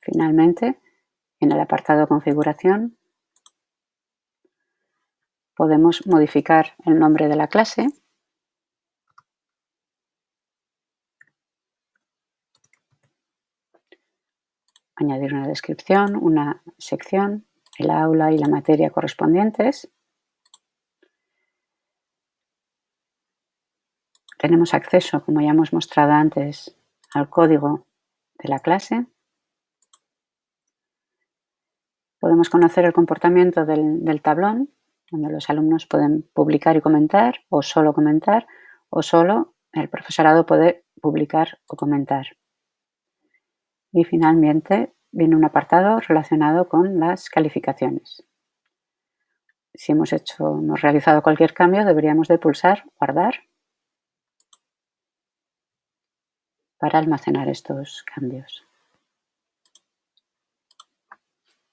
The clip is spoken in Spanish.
Finalmente, en el apartado Configuración, podemos modificar el nombre de la clase añadir una descripción, una sección, el aula y la materia correspondientes. Tenemos acceso, como ya hemos mostrado antes, al código de la clase. Podemos conocer el comportamiento del, tablón, donde los alumnos pueden publicar y comentar, o solo comentar, o solo el profesorado puede publicar o comentar. Y finalmente viene un apartado relacionado con las calificaciones. Si hemos hecho, hemos realizado cualquier cambio, deberíamos de pulsar Guardar para almacenar estos cambios.